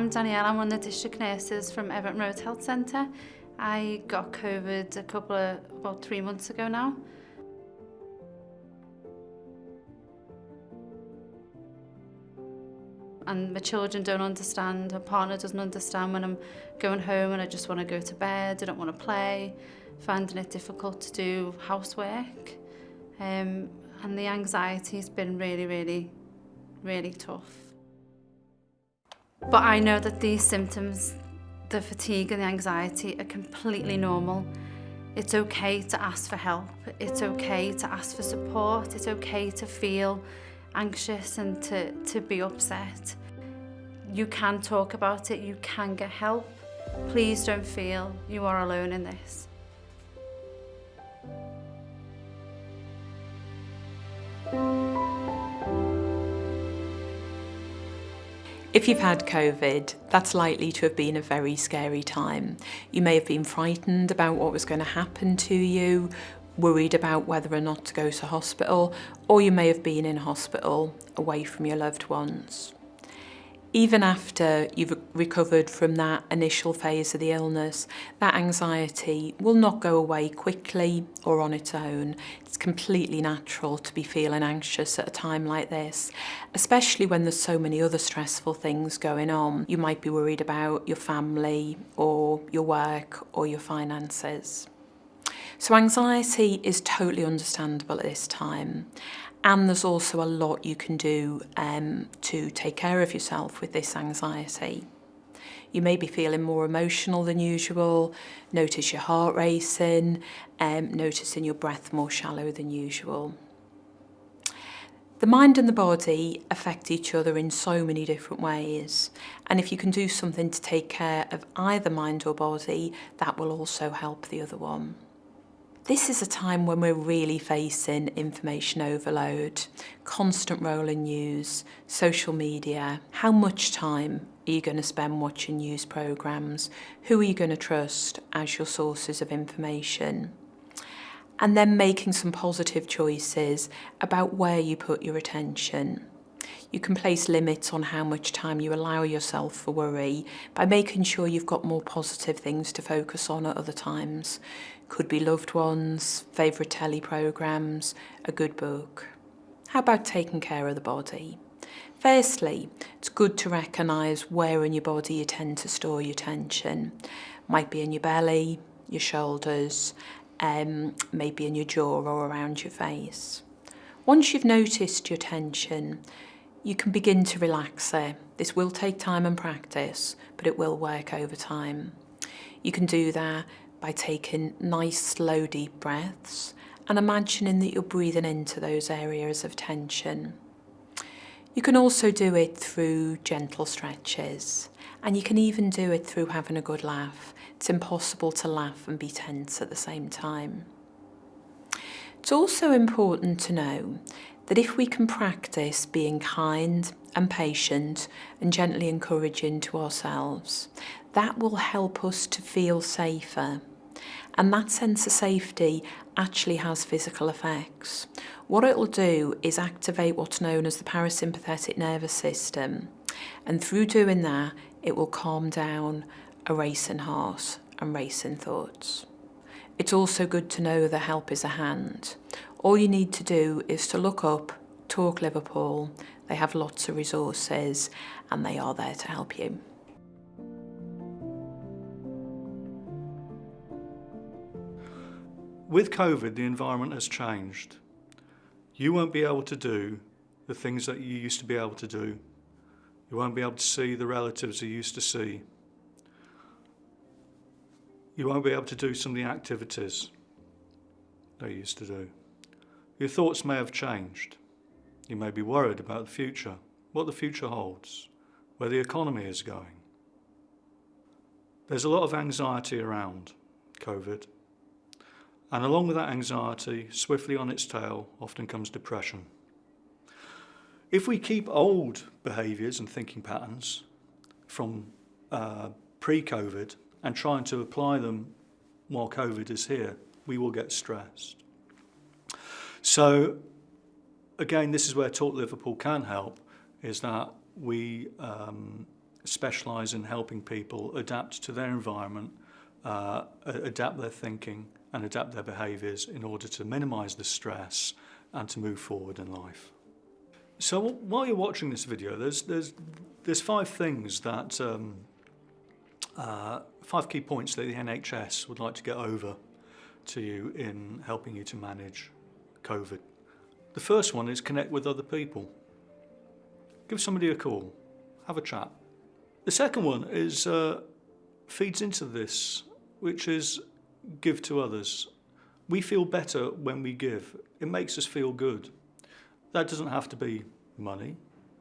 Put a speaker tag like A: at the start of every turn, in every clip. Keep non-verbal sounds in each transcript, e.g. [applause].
A: I'm Danielle, I'm one of the district nurses from Everton Road Health Centre. I got COVID a couple of, about three months ago now. And my children don't understand, my partner doesn't understand when I'm going home and I just want to go to bed, I don't want to play, finding it difficult to do housework. Um, and the anxiety's been really, really, really tough. But I know that these symptoms, the fatigue and the anxiety are completely normal. It's okay to ask for help. It's okay to ask for support. It's okay to feel anxious and to, to be upset. You can talk about it. You can get help. Please don't feel you are alone in this.
B: If you've had COVID, that's likely to have been a very scary time. You may have been frightened about what was going to happen to you, worried about whether or not to go to hospital, or you may have been in hospital away from your loved ones even after you've recovered from that initial phase of the illness, that anxiety will not go away quickly or on its own. It's completely natural to be feeling anxious at a time like this, especially when there's so many other stressful things going on. You might be worried about your family or your work or your finances. So anxiety is totally understandable at this time And there's also a lot you can do um, to take care of yourself with this anxiety. You may be feeling more emotional than usual, notice your heart racing, um, noticing your breath more shallow than usual. The mind and the body affect each other in so many different ways and if you can do something to take care of either mind or body that will also help the other one. This is a time when we're really facing information overload, constant rolling news, social media. How much time are you going to spend watching news programmes? Who are you going to trust as your sources of information? And then making some positive choices about where you put your attention you can place limits on how much time you allow yourself for worry by making sure you've got more positive things to focus on at other times. Could be loved ones, favourite telly programmes, a good book. How about taking care of the body? Firstly, it's good to recognise where in your body you tend to store your tension. Might be in your belly, your shoulders, um, maybe in your jaw or around your face. Once you've noticed your tension, You can begin to relax there. This will take time and practice, but it will work over time. You can do that by taking nice, slow, deep breaths and imagining that you're breathing into those areas of tension. You can also do it through gentle stretches and you can even do it through having a good laugh. It's impossible to laugh and be tense at the same time. It's also important to know that if we can practice being kind and patient and gently encouraging to ourselves, that will help us to feel safer. And that sense of safety actually has physical effects. What it will do is activate what's known as the parasympathetic nervous system. And through doing that, it will calm down a racing heart and racing thoughts. It's also good to know that help is a hand. All you need to do is to look up Talk Liverpool. They have lots of resources and they are there to help you.
C: With COVID, the environment has changed. You won't be able to do the things that you used to be able to do. You won't be able to see the relatives you used to see. You won't be able to do some of the activities they used to do. Your thoughts may have changed. You may be worried about the future, what the future holds, where the economy is going. There's a lot of anxiety around COVID. And along with that anxiety, swiftly on its tail, often comes depression. If we keep old behaviours and thinking patterns from uh, pre-COVID and trying to apply them while COVID is here, we will get stressed. So again, this is where Talk Liverpool can help, is that we um, specialise in helping people adapt to their environment, uh, adapt their thinking and adapt their behaviours in order to minimise the stress and to move forward in life. So while you're watching this video, there's, there's, there's five things that, um, uh, five key points that the NHS would like to get over to you in helping you to manage COVID. The first one is connect with other people. Give somebody a call, have a chat. The second one is uh, feeds into this, which is give to others. We feel better when we give. It makes us feel good. That doesn't have to be money.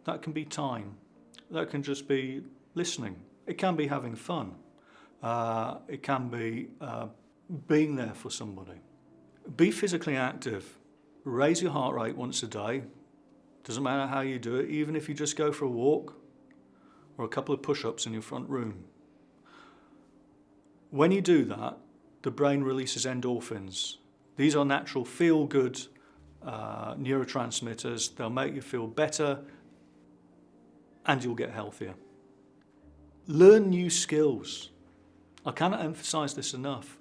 C: That can be time. That can just be listening. It can be having fun. Uh, it can be uh, being there for somebody. Be physically active. Raise your heart rate once a day. Doesn't matter how you do it, even if you just go for a walk or a couple of push-ups in your front room. When you do that, the brain releases endorphins. These are natural feel-good uh, neurotransmitters. They'll make you feel better and you'll get healthier. Learn new skills. I cannot emphasize this enough.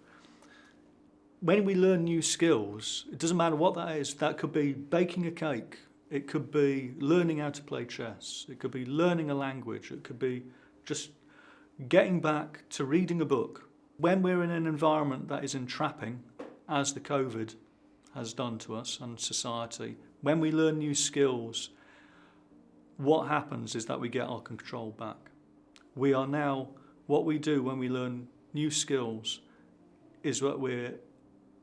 C: When we learn new skills, it doesn't matter what that is. That could be baking a cake. It could be learning how to play chess. It could be learning a language. It could be just getting back to reading a book. When we're in an environment that is entrapping, as the COVID has done to us and society, when we learn new skills, what happens is that we get our control back. We are now, what we do when we learn new skills is that we're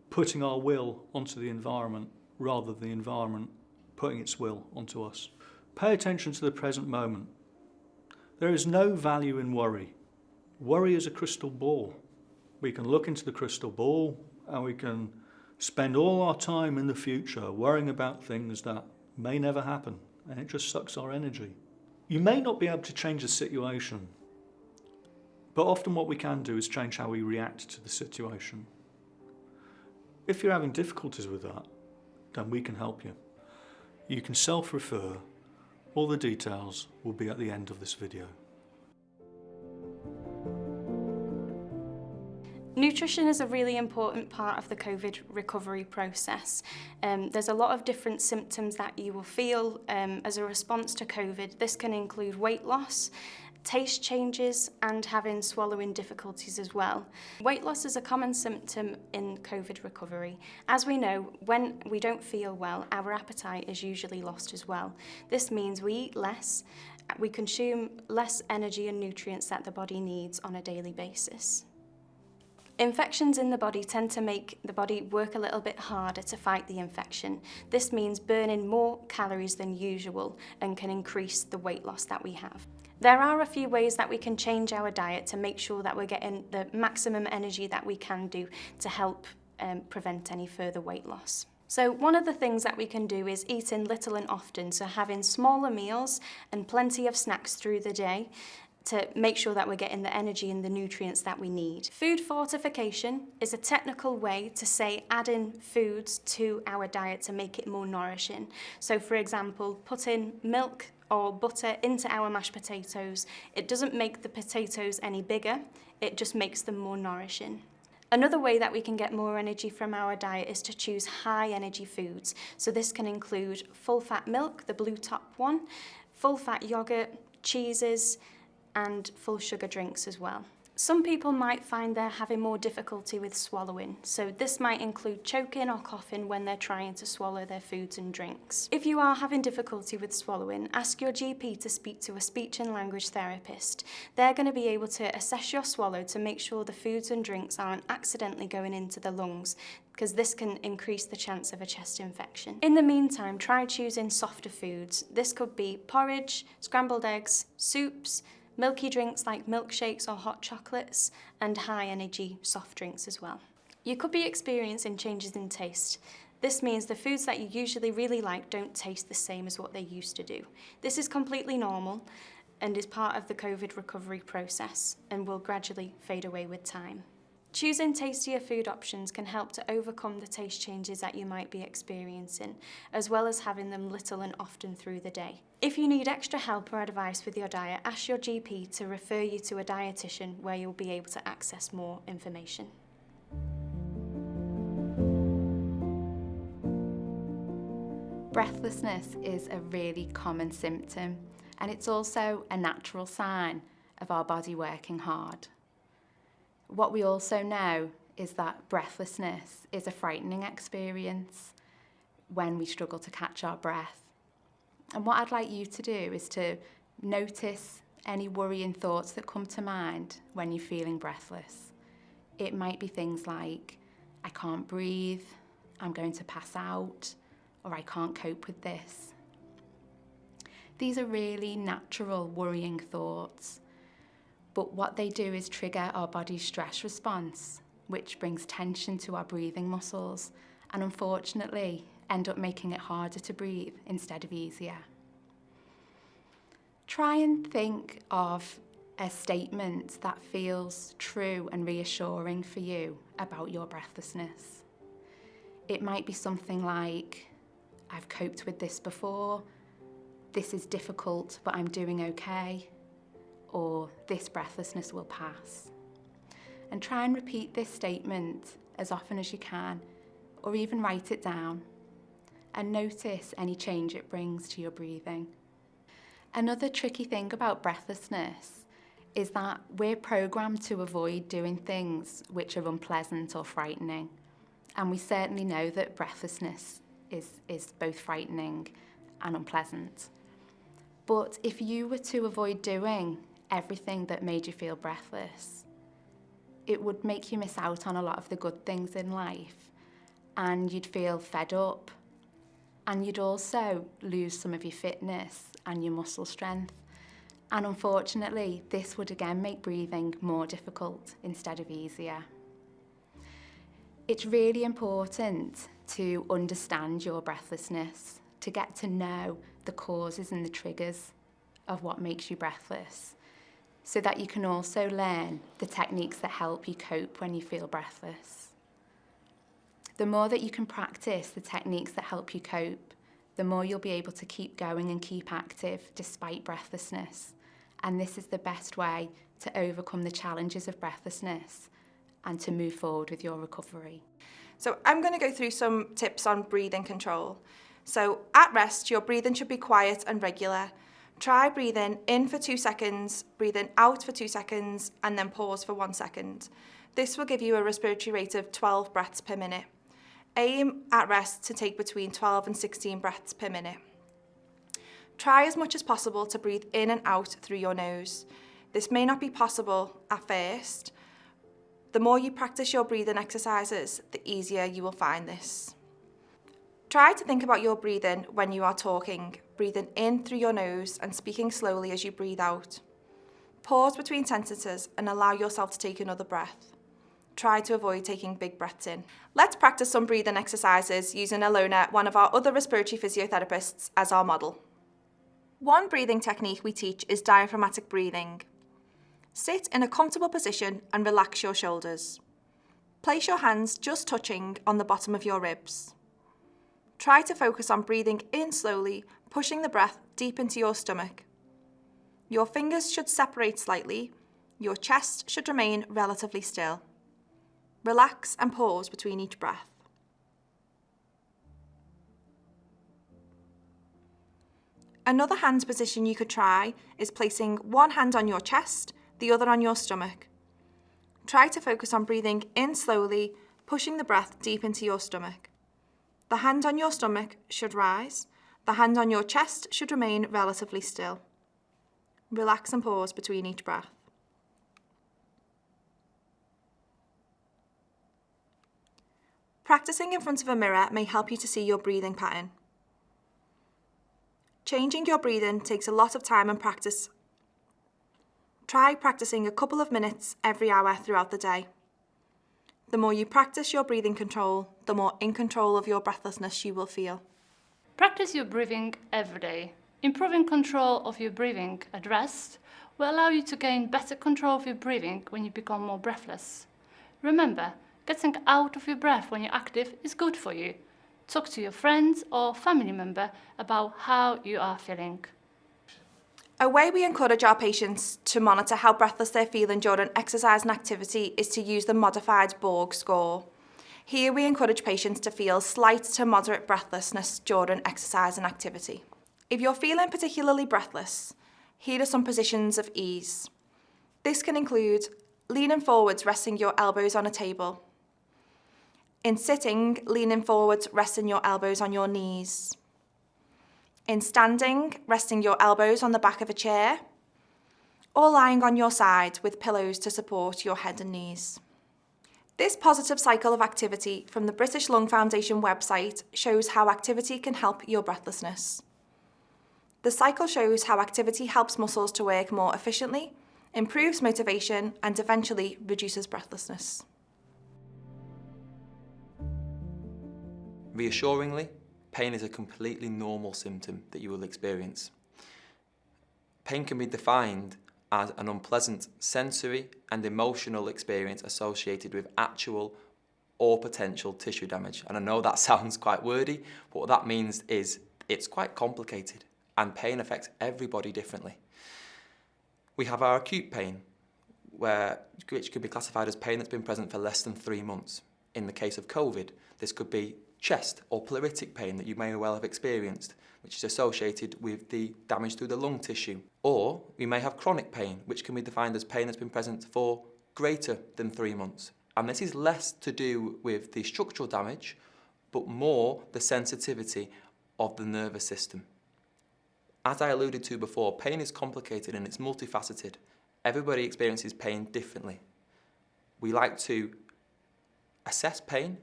C: putting our will onto the environment rather than the environment putting its will onto us. Pay attention to the present moment. There is no value in worry. Worry is a crystal ball. We can look into the crystal ball and we can spend all our time in the future worrying about things that may never happen and it just sucks our energy. You may not be able to change the situation, but often what we can do is change how we react to the situation. If you're having difficulties with that, then we can help you. You can self-refer. All the details will be at the end of this video.
D: Nutrition is a really important part of the COVID recovery process. Um, there's a lot of different symptoms that you will feel um, as a response to COVID. This can include weight loss, taste changes and having swallowing difficulties as well. Weight loss is a common symptom in COVID recovery. As we know, when we don't feel well, our appetite is usually lost as well. This means we eat less, we consume less energy and nutrients that the body needs on a daily basis. Infections in the body tend to make the body work a little bit harder to fight the infection. This means burning more calories than usual and can increase the weight loss that we have. There are a few ways that we can change our diet to make sure that we're getting the maximum energy that we can do to help um, prevent any further weight loss. So one of the things that we can do is eating little and often, so having smaller meals and plenty of snacks through the day to make sure that we're getting the energy and the nutrients that we need. Food fortification is a technical way to say adding foods to our diet to make it more nourishing. So for example, putting milk or butter into our mashed potatoes. It doesn't make the potatoes any bigger, it just makes them more nourishing. Another way that we can get more energy from our diet is to choose high energy foods. So this can include full fat milk, the blue top one, full fat yogurt, cheeses, and full sugar drinks as well. Some people might find they're having more difficulty with swallowing, so this might include choking or coughing when they're trying to swallow their foods and drinks. If you are having difficulty with swallowing, ask your GP to speak to a speech and language therapist. They're going to be able to assess your swallow to make sure the foods and drinks aren't accidentally going into the lungs because this can increase the chance of a chest infection. In the meantime, try choosing softer foods. This could be porridge, scrambled eggs, soups, milky drinks like milkshakes or hot chocolates, and high energy soft drinks as well. You could be experiencing changes in taste. This means the foods that you usually really like don't taste the same as what they used to do. This is completely normal and is part of the COVID recovery process and will gradually fade away with time. Choosing tastier food options can help to overcome the taste changes that you might be experiencing, as well as having them little and often through the day. If you need extra help or advice with your diet, ask your GP to refer you to a dietitian where you'll be able to access more information.
A: Breathlessness is a really common symptom and it's also a natural sign of our body working hard. What we also know is that breathlessness is a frightening experience when we struggle to catch our breath. And what I'd like you to do is to notice any worrying thoughts that come to mind when you're feeling breathless. It might be things like, I can't breathe, I'm going to pass out, or I can't cope with this. These are really natural worrying thoughts but what they do is trigger our body's stress response, which brings tension to our breathing muscles and unfortunately end up making it harder to breathe instead of easier. Try and think of a statement that feels true and reassuring for you about your breathlessness. It might be something like, I've coped with this before, this is difficult, but I'm doing okay or this breathlessness will pass. And try and repeat this statement as often as you can, or even write it down, and notice any change it brings to your breathing. Another tricky thing about breathlessness is that we're programmed to avoid doing things which are unpleasant or frightening. And we certainly know that breathlessness is, is both frightening and unpleasant. But if you were to avoid doing everything that made you feel breathless, it would make you miss out on a lot of the good things in life and you'd feel fed up and you'd also lose some of your fitness and your muscle strength. And unfortunately, this would again make breathing more difficult instead of easier. It's really important to understand your breathlessness, to get to know the causes and the triggers of what makes you breathless so that you can also learn the techniques that help you cope when you feel breathless. The more that you can practice the techniques that help you cope, the more you'll be able to keep going and keep active despite breathlessness. And this is the best way to overcome the challenges of breathlessness and to move forward with your recovery.
E: So I'm going to go through some tips on breathing control. So at rest, your breathing should be quiet and regular Try breathing in for two seconds, breathing out for two seconds, and then pause for one second. This will give you a respiratory rate of 12 breaths per minute. Aim at rest to take between 12 and 16 breaths per minute. Try as much as possible to breathe in and out through your nose. This may not be possible at first. The more you practice your breathing exercises, the easier you will find this. Try to think about your breathing when you are talking, breathing in through your nose and speaking slowly as you breathe out. Pause between sentences and allow yourself to take another breath. Try to avoid taking big breaths in. Let's practice some breathing exercises using Alona, one of our other respiratory physiotherapists, as our model. One breathing technique we teach is diaphragmatic breathing. Sit in a comfortable position and relax your shoulders. Place your hands just touching on the bottom of your ribs. Try to focus on breathing in slowly, pushing the breath deep into your stomach. Your fingers should separate slightly. Your chest should remain relatively still. Relax and pause between each breath. Another hand position you could try is placing one hand on your chest, the other on your stomach. Try to focus on breathing in slowly, pushing the breath deep into your stomach. The hand on your stomach should rise. The hand on your chest should remain relatively still. Relax and pause between each breath. Practicing in front of a mirror may help you to see your breathing pattern. Changing your breathing takes a lot of time and practice. Try practicing a couple of minutes every hour throughout the day. The more you practice your breathing control, the more in control of your breathlessness you will feel.
F: Practice your breathing every day. Improving control of your breathing at rest will allow you to gain better control of your breathing when you become more breathless. Remember, getting out of your breath when you're active is good for you. Talk to your friends or family member about how you are feeling.
E: A way we encourage our patients to monitor how breathless they're feeling during exercise and activity is to use the modified Borg score. Here we encourage patients to feel slight to moderate breathlessness during exercise and activity. If you're feeling particularly breathless, here are some positions of ease. This can include leaning forwards, resting your elbows on a table. In sitting, leaning forwards, resting your elbows on your knees. In standing, resting your elbows on the back of a chair. Or lying on your side with pillows to support your head and knees. This positive cycle of activity from the British Lung Foundation website shows how activity can help your breathlessness. The cycle shows how activity helps muscles to work more efficiently, improves motivation and eventually reduces breathlessness.
G: Reassuringly, pain is a completely normal symptom that you will experience. Pain can be defined as an unpleasant sensory and emotional experience associated with actual or potential tissue damage. And I know that [laughs] sounds quite wordy, but what that means is it's quite complicated and pain affects everybody differently. We have our acute pain, where, which could be classified as pain that's been present for less than three months. In the case of COVID, this could be chest or pleuritic pain that you may well have experienced, which is associated with the damage to the lung tissue. Or we may have chronic pain, which can be defined as pain that's been present for greater than three months. And this is less to do with the structural damage, but more the sensitivity of the nervous system. As I alluded to before, pain is complicated and it's multifaceted. Everybody experiences pain differently. We like to assess pain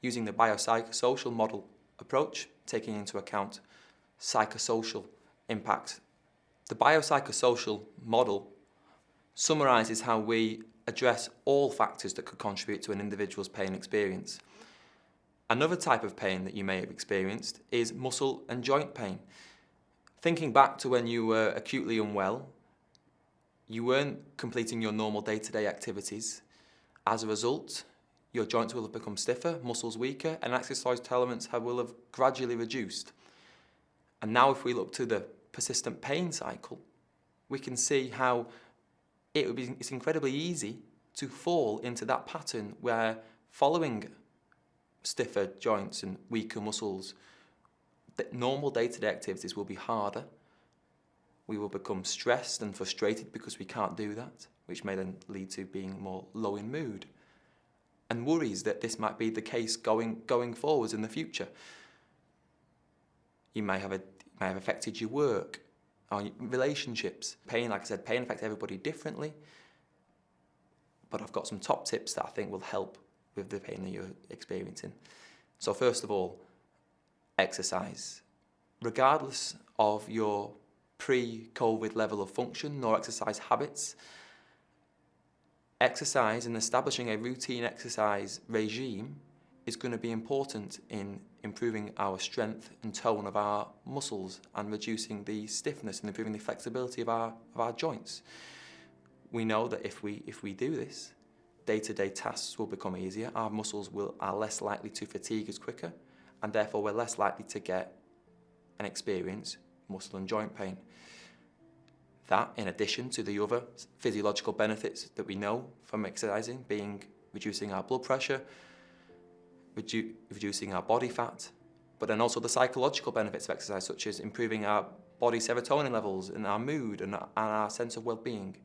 G: using the biopsychosocial model approach, taking into account psychosocial impact. The biopsychosocial model summarises how we address all factors that could contribute to an individual's pain experience. Another type of pain that you may have experienced is muscle and joint pain. Thinking back to when you were acutely unwell, you weren't completing your normal day-to-day -day activities. As a result, your joints will have become stiffer, muscles weaker, and exercise tolerance have, will have gradually reduced. And now if we look to the persistent pain cycle, we can see how it would be, it's incredibly easy to fall into that pattern where following stiffer joints and weaker muscles, normal day-to-day -day activities will be harder. We will become stressed and frustrated because we can't do that, which may then lead to being more low in mood and worries that this might be the case going, going forwards in the future. You may have, a, may have affected your work or relationships. Pain, like I said, pain affects everybody differently, but I've got some top tips that I think will help with the pain that you're experiencing. So first of all, exercise. Regardless of your pre-COVID level of function nor exercise habits, exercise and establishing a routine exercise regime is going to be important in improving our strength and tone of our muscles and reducing the stiffness and improving the flexibility of our, of our joints. We know that if we, if we do this, day-to-day -day tasks will become easier, our muscles will, are less likely to fatigue as quicker, and therefore we're less likely to get and experience muscle and joint pain. That, in addition to the other physiological benefits that we know from exercising, being reducing our blood pressure, redu reducing our body fat, but then also the psychological benefits of exercise, such as improving our body serotonin levels and our mood and, our sense of well-being.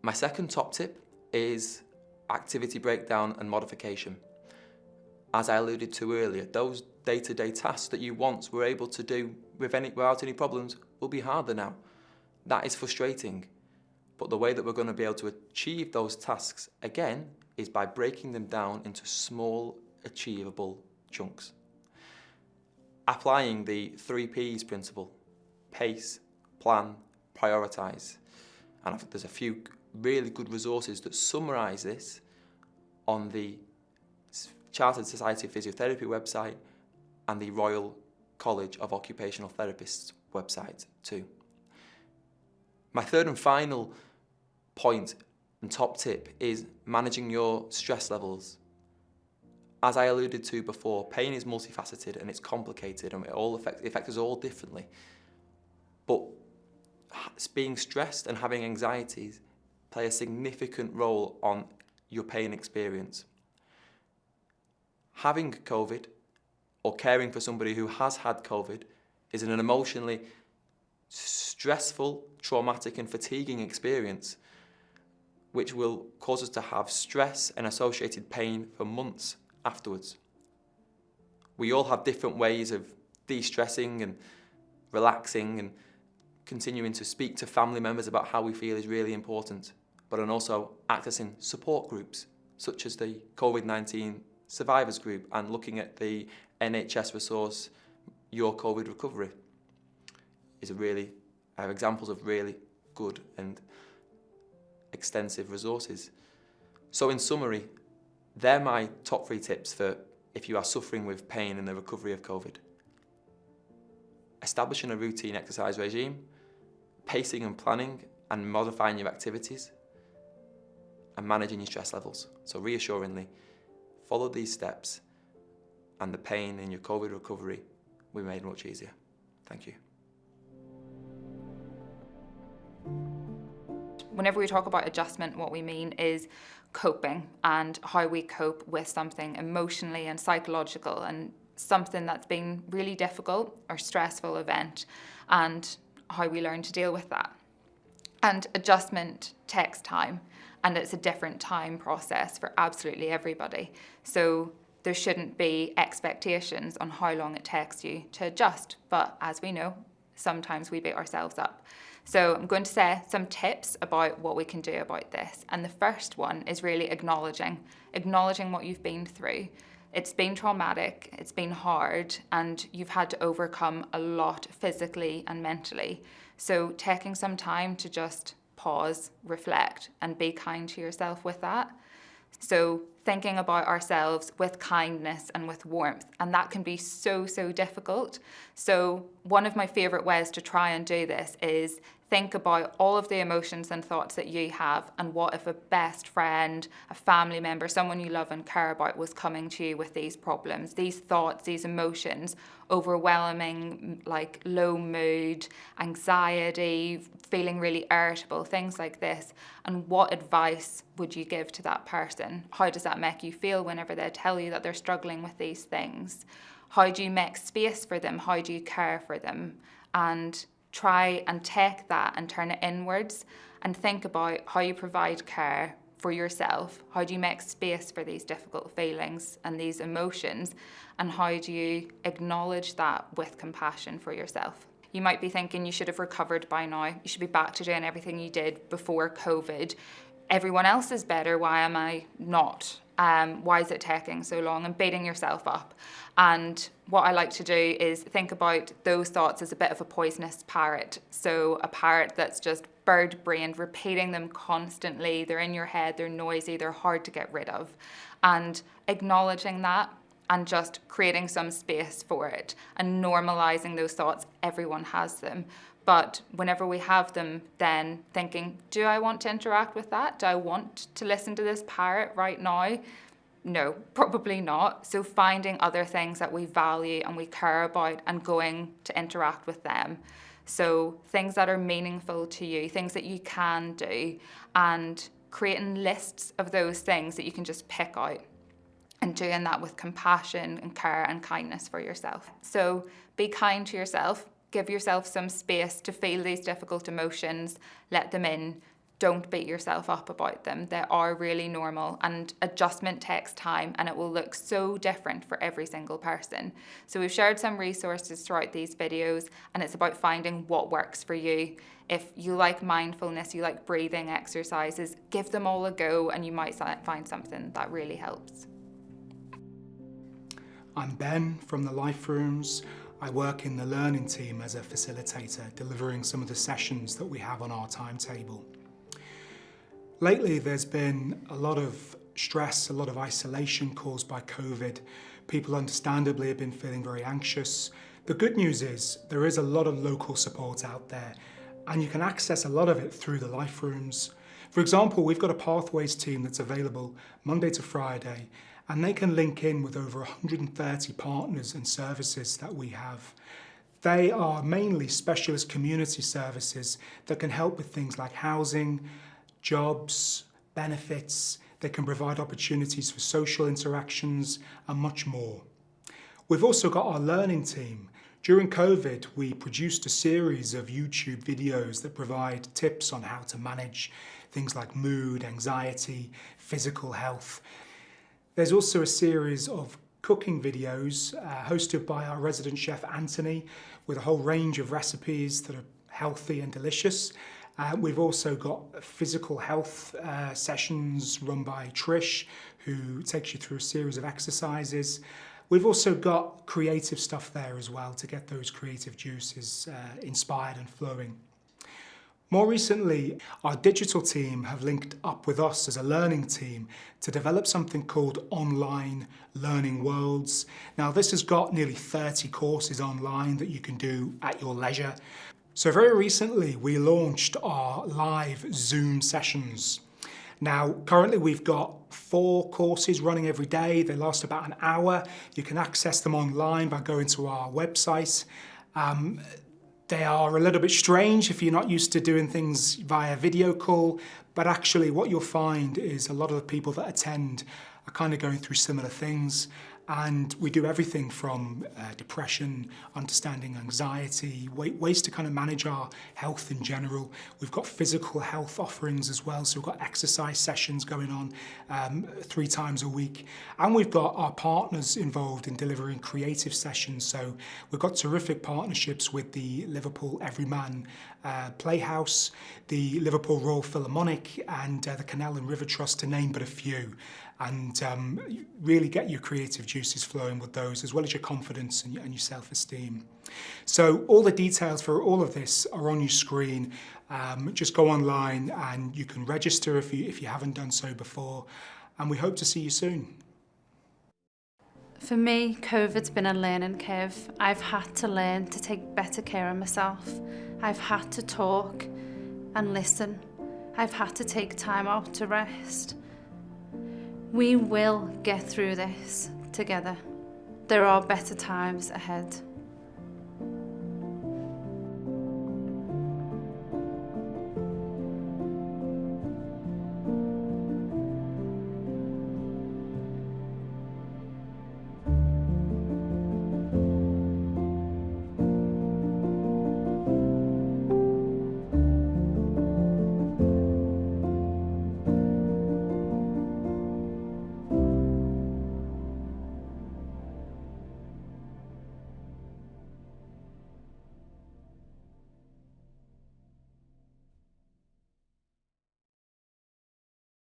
G: My second top tip is activity breakdown and modification as I alluded to earlier, those day-to-day -day tasks that you once were able to do with any, without any problems will be harder now. That is frustrating. But the way that we're going to be able to achieve those tasks again is by breaking them down into small, achievable chunks. Applying the three Ps principle, pace, plan, prioritise. And there's a few really good resources that summarise this on the Chartered Society of Physiotherapy website and the Royal College of Occupational Therapists website too. My third and final point and top tip is managing your stress levels. As I alluded to before, pain is multifaceted and it's complicated and it all affects, it affects us all differently. But being stressed and having anxieties play a significant role on your pain experience. Having COVID or caring for somebody who has had COVID is an emotionally stressful, traumatic and fatiguing experience which will cause us to have stress and associated pain for months afterwards. We all have different ways of de-stressing and relaxing and continuing to speak to family members about how we feel is really important, but and also accessing support groups such as the COVID-19 survivors group and looking at the NHS resource Your COVID Recovery is really, are examples of really good and extensive resources. So in summary, they're my top three tips for if you are suffering with pain in the recovery of COVID. Establishing a routine exercise regime, pacing and planning and modifying your activities, and managing your stress levels. So reassuringly, follow these steps and the pain in your COVID recovery will be made much easier. Thank you.
H: Whenever we talk about adjustment, what we mean is coping and how we cope with something emotionally and psychological and something that's been really difficult or stressful event and how we learn to deal with that. And adjustment takes time and it's a different time process for absolutely everybody. So there shouldn't be expectations on how long it takes you to adjust. But as we know, sometimes we beat ourselves up. So I'm going to say some tips about what we can do about this. And the first one is really acknowledging, acknowledging what you've been through. It's been traumatic, it's been hard, and you've had to overcome a lot physically and mentally. So taking some time to just pause, reflect, and be kind to yourself with that. So thinking about ourselves with kindness and with warmth, and that can be so, so difficult. So one of my favorite ways to try and do this is think about all of the emotions and thoughts that you have and what if a best friend, a family member, someone you love and care about was coming to you with these problems, these thoughts, these emotions, overwhelming, like low mood, anxiety, feeling really irritable, things like this. And what advice would you give to that person? How does that make you feel whenever they tell you that they're struggling with these things? How do you make space for them? How do you care for them? And try and take that and turn it inwards and think about how you provide care for yourself. How do you make space for these difficult feelings and these emotions? And how do you acknowledge that with compassion for yourself? You might be thinking you should have recovered by now. You should be back to doing everything you did before COVID. Everyone else is better. Why am I not? Um, why is it taking so long and beating yourself up. And what I like to do is think about those thoughts as a bit of a poisonous parrot. So a parrot that's just bird-brained, repeating them constantly. They're in your head, they're noisy, they're hard to get rid of. And acknowledging that and just creating some space for it and normalizing those thoughts. Everyone has them. But whenever we have them, then thinking, do I want to interact with that? Do I want to listen to this parrot right now? No, probably not. So finding other things that we value and we care about and going to interact with them. So things that are meaningful to you, things that you can do, and creating lists of those things that you can just pick out and doing that with compassion and care and kindness for yourself. So be kind to yourself, give yourself some space to feel these difficult emotions, let them in, don't beat yourself up about them. They are really normal and adjustment takes time and it will look so different for every single person. So we've shared some resources throughout these videos and it's about finding what works for you. If you like mindfulness, you like breathing exercises, give them all a go and you might find something that really helps.
I: I'm Ben from the Life Rooms. I work in the learning team as a facilitator, delivering some of the sessions that we have on our timetable. Lately, there's been a lot of stress, a lot of isolation caused by COVID. People understandably have been feeling very anxious. The good news is there is a lot of local support out there and you can access a lot of it through the life rooms. For example, we've got a Pathways team that's available Monday to Friday, and they can link in with over 130 partners and services that we have. They are mainly specialist community services that can help with things like housing, jobs, benefits, they can provide opportunities for social interactions and much more. We've also got our learning team. During COVID, we produced a series of YouTube videos that provide tips on how to manage things like mood, anxiety, physical health. There's also a series of cooking videos uh, hosted by our resident chef Anthony with a whole range of recipes that are healthy and delicious. Uh, we've also got physical health uh, sessions run by Trish, who takes you through a series of exercises. We've also got creative stuff there as well to get those creative juices uh, inspired and flowing. More recently, our digital team have linked up with us as a learning team to develop something called Online Learning Worlds. Now, this has got nearly 30 courses online that you can do at your leisure. So very recently, we launched our live Zoom sessions. Now, currently we've got four courses running every day. They last about an hour. You can access them online by going to our website. Um, they are a little bit strange if you're not used to doing things via video call, but actually what you'll find is a lot of the people that attend are kind of going through similar things And we do everything from uh, depression, understanding anxiety, ways to kind of manage our health in general. We've got physical health offerings as well, so we've got exercise sessions going on um, three times a week. And we've got our partners involved in delivering creative sessions, so we've got terrific partnerships with the Liverpool Everyman uh, Playhouse, the Liverpool Royal Philharmonic, and uh, the Canal and River Trust, to name but a few. And um, really get your creative juices flowing with those as well as your confidence and, and your self-esteem. So all the details for all of this are on your screen. Um, just go online and you can register if you, if you haven't done so before and we hope to see you soon.
A: For me, COVID's been a learning curve. I've had to learn to take better care of myself. I've had to talk and listen. I've had to take time out to rest. We will get through this together. There are better times ahead.